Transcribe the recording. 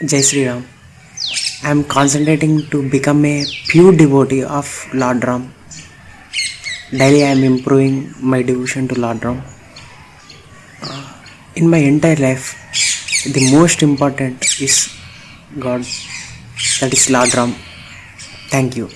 Jai Sri Ram. I am concentrating to become a pure devotee of Lord Ram. Daily I am improving my devotion to Lord Ram. Uh, in my entire life, the most important is God, that is Lord Ram. Thank you.